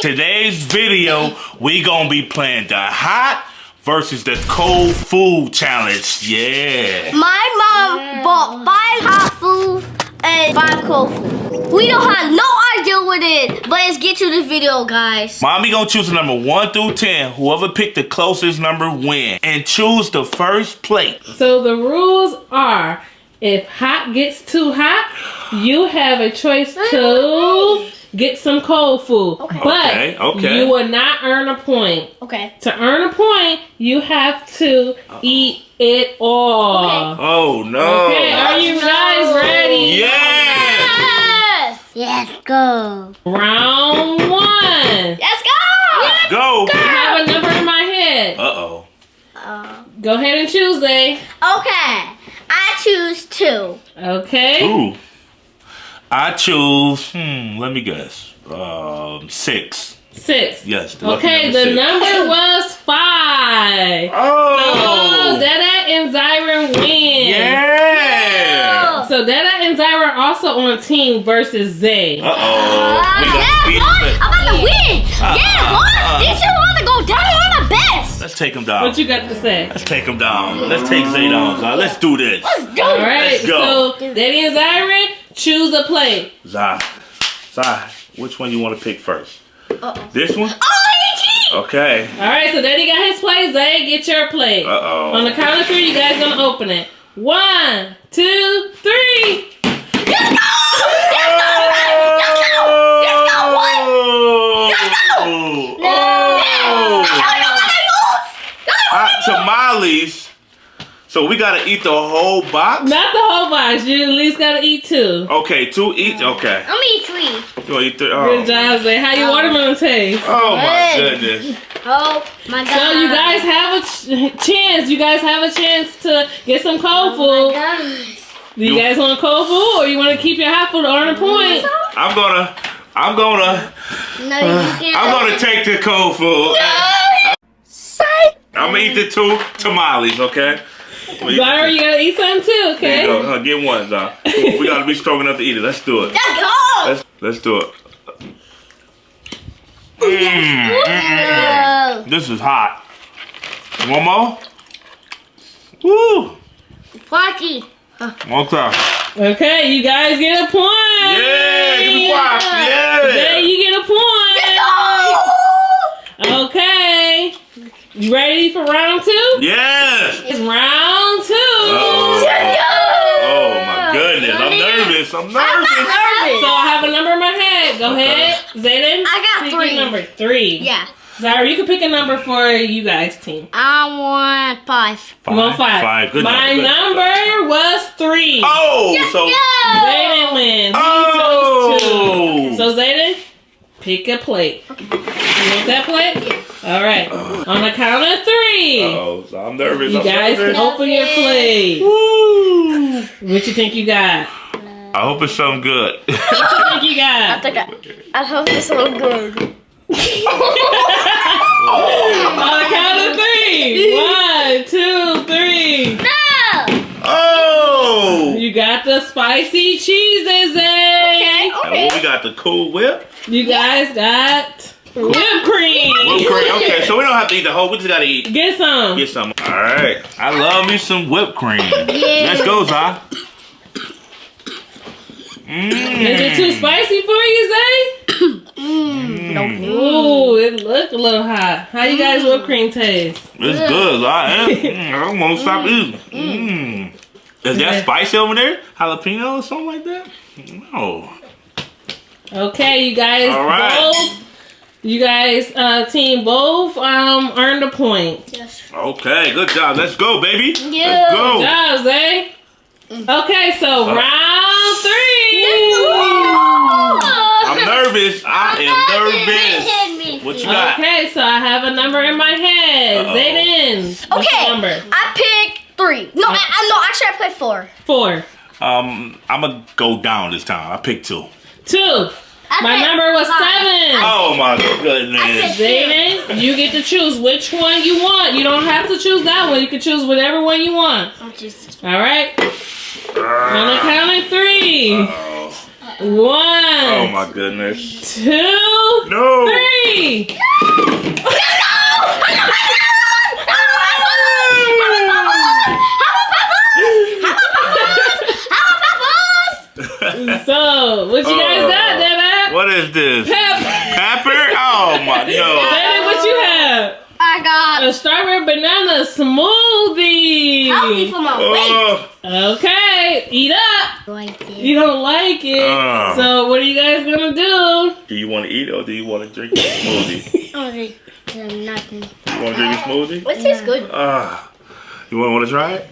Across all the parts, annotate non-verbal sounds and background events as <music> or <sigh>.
Today's video, we gonna be playing the hot versus the cold food challenge. Yeah. My mom bought five hot food and five cold food. We don't have no idea what it is, but let's get to the video, guys. Mommy gonna choose a number one through ten. Whoever picked the closest number win. And choose the first plate. So the rules are if hot gets too hot, you have a choice to get some cold food. Okay. But Okay, okay. you will not earn a point. Okay. To earn a point, you have to eat it all. Okay. Oh no. Okay, are you guys ready? Yes. Yes. Let's go. Round one. Let's go. Go. I have a number in my head. Uh oh. Uh, Go ahead and choose, Zay. okay. I choose two. Okay. Ooh. I choose. Hmm. Let me guess. Um, six. Six. Yes. the Okay, number the six. number <laughs> was five. Oh. Oh, Dada and Zyron win. Yeah. So Dada and Zyron are also on team versus Zay. Uh oh. We yeah, got boy. I'm about to win. Uh, yeah, uh, boy. uh. These two about to go down. I'm the best. Let's take him down. What you got to say? Let's take him down. Let's take Zay down. Zah. Let's do this. Let's go. All right, Let's go. so Daddy and Zyron, choose a play. Zah. Zah. Which one you want to pick first? Uh-oh. This one? Oh, Okay. All right, so Daddy got his plate. Zay, get your play. Uh oh. On the count of three, you guys gonna open it. One, two, three. Let's go. Let's go. Let's go. Let's go, boy. Let's go. Oh. No. Y'all know what I lose. Y'all know what I Hot tamales. So we gotta eat the whole box? Not the whole box. You at least gotta eat two. Okay, two each. Mm. Okay. I'm gonna eat three. You wanna eat three? Oh. Good Oh. job, Zay. How your oh. watermelon taste? oh my Good. goodness. Oh my god. So you guys have a ch- chance. You guys have a chance to get some cold Oh my food. gosh. Do you You- guys want cold food or you want to keep your hot food to earn a mm-hmm. point? I'm gonna, I'm gonna, No, you <sighs> can't. I'm gonna take the cold food. Psych. I'm gonna eat the two tamales, okay? I'm gonna eat the Zyra, two. you gotta eat some too, okay? There okay? you go. Uh, get one, Zah. We gotta be strong enough to eat it. Let's do it. Let's go. Let's let's do it. Mm, mm, mm. This is hot. One more. Woo. Party. Okay. Okay, you guys get a point. Yeah. Give me five. Zay, Yeah. you get a point. Go. Okay. You ready for round two? Yes. It's round 2 Uh-oh. Let's. Oh my goodness. I'm nervous. I'm nervous. I'm nervous. not nervous. So I have a number in my head. Go Okay. ahead. Zayden. I got pick three. your number three. Yeah. Zyra, you can pick a number for you guys team. I want five. You want five? Five. Good My number. Good. number was three. Oh. yes, So. Zayden wins. Oh. So Zayden, pick a plate. You want that plate? All right. On the count of three, Oh, so I'm nervous. you I'm guys can nervous. open your plate. Woo. What you think you got? I hope it's something good. What you think you got? I think I, I hope it's something good. <laughs> On the count of three. One, two, three. No. oh. You got the spicy cheeses, eh? And what we got the Cool Whip. You guys got whipped cream. Whipped cream. Okay, so we don't have to eat the whole. We just gotta eat. Get some. Get some. All right. I love me some whipped cream. Yeah. Let's go, Zah. Mm. Is it too spicy for you, Zay? Mm. Ooh, it looked a little hot. How you guys whipped cream taste? It's good. I am. <laughs> Mm, I won't stop eating. Mm. Is that spicy over there? Jalapeno or something like that? No. Okay, you guys All right. both. You guys, uh, team both um earned a point. Yes. Okay, good job. Let's go, baby. Yeah. Let's go. Good job, Zay. Okay, so Uh. round three. I'm nervous. I am nervous. What you got? Okay, so I have a number in my head. Uh-oh. Zayden. What's Okay. your number? I picked three. No, I, I, no. Actually, I played four. Four. Um, I'm gonna go down this time. I picked two. Two. I My number was five. seven. Oh my goodness. Zayden, you get to choose which one you want. You don't have to choose that one. You can choose whatever one you want. All right. I'm just. All right. On the count of three. Uh-oh. One. Oh my goodness. Two. No. Three. three. <laughs> So, what you guys got, Dada? what is this? Pep. Pepper? Oh my no. Dada, what you have? I got. A strawberry banana smoothie. Healthy for my weight. Oh, Okay, eat up. Like this. You don't like it. Uh. So, what are you guys gonna do? do you want to eat or do you want to drink the smoothie? <laughs> Okay. Um, nothing. You want to drink a smoothie? What tastes good? Ah, you want want to try it?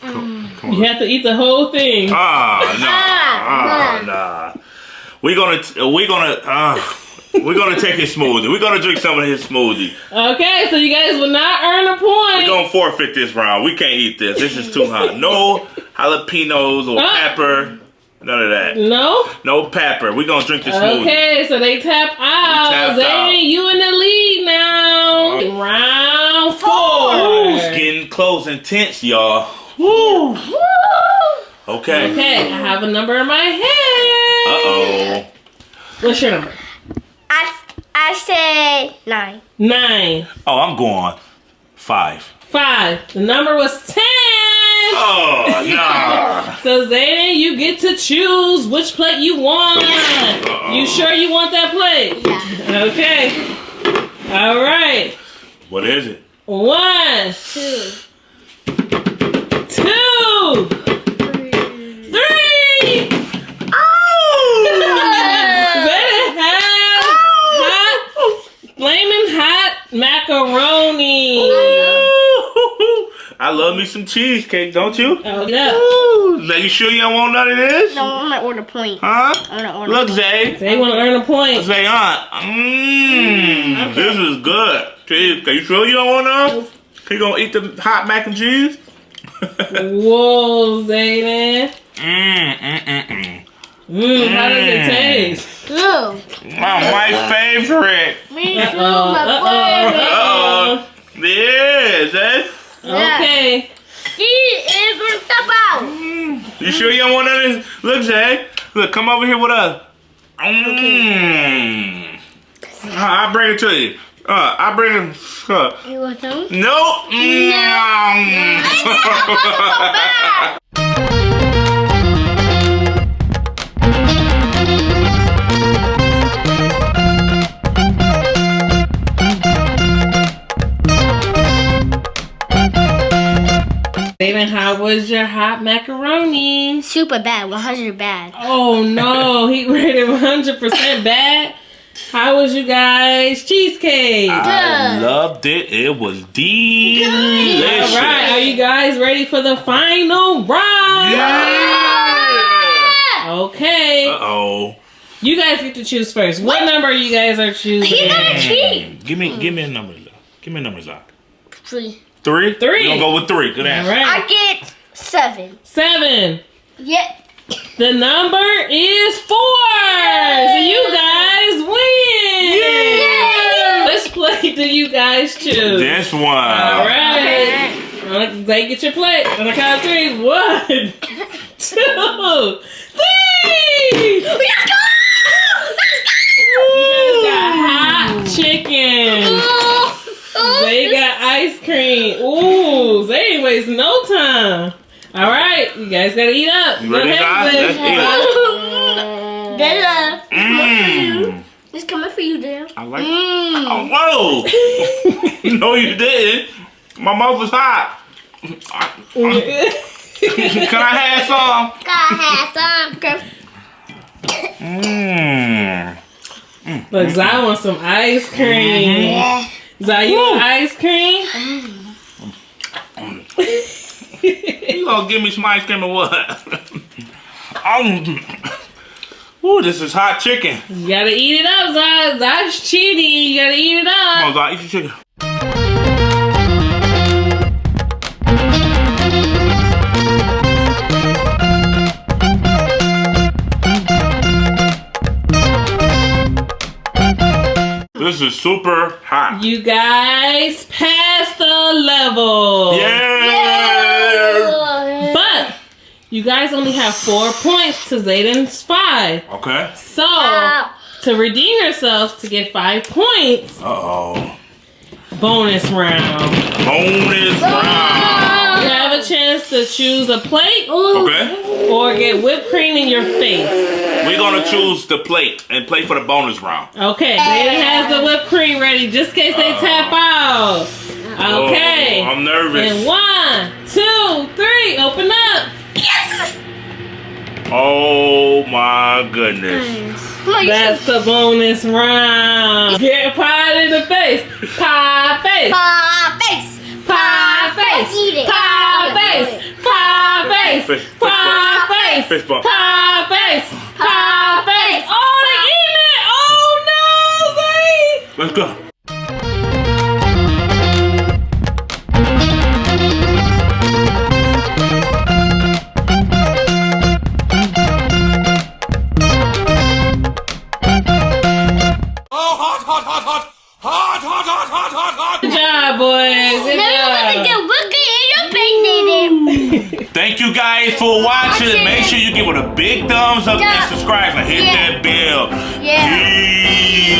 Come, come You have to eat the whole thing. Ah, nah, Ah, ah, nah. We gonna we gonna uh, we're gonna take his smoothie. We're gonna drink some of his smoothie. Okay, so you guys will not earn a point. We're gonna forfeit this round. We can't eat this. This is too hot. No jalapenos or Ah. pepper. None of that. No? No pepper. We're gonna drink the smoothie. Okay, so they tap out. out. you in the lead now. Uh. Round Ooh, four. it's getting close and tense, y'all. Woo. Okay. Okay, I have a number in my head. Uh oh. What's your number? I, I say nine. Nine. Oh, I'm going five. Five. The number was ten. Oh <laughs> nah. So Zayden, you get to choose which plate you want. You sure you want that plate? Yeah. Okay. All right. what is it? One, Two. two, three. Zayden has hot, flaming hot macaroni. I love me some cheesecake, don't you? Oh yeah. Ooh, now you sure you don't want none of this? No, I'm gonna order point. Huh? I'm gonna order. Look, Zay. They want to earn a point. Zay, aunt. Mmm. This is good. Cheese. Are you sure you don't want none? You gonna eat the hot mac and cheese? <laughs> Whoa, Zayden. Mmm, mm, mm, mm. Mmm, how does it Mm. taste? Blue. Oh, my favorite. Me too, Uh-oh, my uh-oh, boy. uh-oh. Yes, that's. Okay. He is gonna. You sure you don't want none of this? Look, Zay. Look, come over here with us. Mmm. I'll bring it to you. Uh, I'll bring it. Uh, You want some? no. Mm. <laughs> <laughs> David, how was your hot macaroni? Super bad. 100 bad. Oh no, he <laughs> rated 100% bad. How was you guys? Cheesecake. I Good. loved it. It was delicious. All right, are you guys ready for the final round? Yeah. Okay. Uh oh. You guys get to choose first. What number you guys are choosing? He got a cheat. Give me, give me a number. Give me a number, Zach. Three. Three. Three. We gonna go with three. Good All answer. I get seven. Seven. Yep. The number is four. So you guys win. Yay! Which plate do you guys choose? This one. All right. Uh, Zay, get your plate. On the count of three. One, <laughs> two, three. Let's go! You guys got hot chicken. Zay got ice cream. Ooh, Zay ain't wasting no time. All right, you guys gotta eat up. You ready, guys? Zay. Let's eat <laughs> Dada, Mmm. it's coming for you, Dale. I like. Mmm. Oh, whoa! <laughs> no, you didn't. My mouth was hot. Mm. Can I have some? Gotta have some. Mmm. Look, Zay wants some ice cream. Mm-hmm. Yeah. Zay, you want ice cream? Mm. <laughs> You gonna give me some ice cream or what? <laughs> um. Ooh, this is hot chicken. You gotta eat it up, Zay. That's cheating. You gotta eat it up. Come on, Zach, eat your chicken. This is super hot. You guys passed the level. Yeah. But you guys only have four points to Zayden's five. Okay. So Ow. to redeem yourself to get five points. Uh oh. Bonus round. Bonus round. Have a chance to choose a plate Okay. or get whipped cream in your face. We're gonna choose the plate and play for the bonus round. Okay, Zayden has the whipped cream ready just in case they oh. tap out. Okay. Oh, I'm nervous. And one, two, three, open up. Yes! Oh my goodness. Come on, you That's the bonus round. Get pie in the face. Pie face. Pie face. Pie face. Eat it. Pie face. Face. Fish- fish Pie face. Pie face. Thank you guys for watching. Make sure you give it a big thumbs up Yeah. and subscribe and hit Yeah. that bell. Yeah. Peace.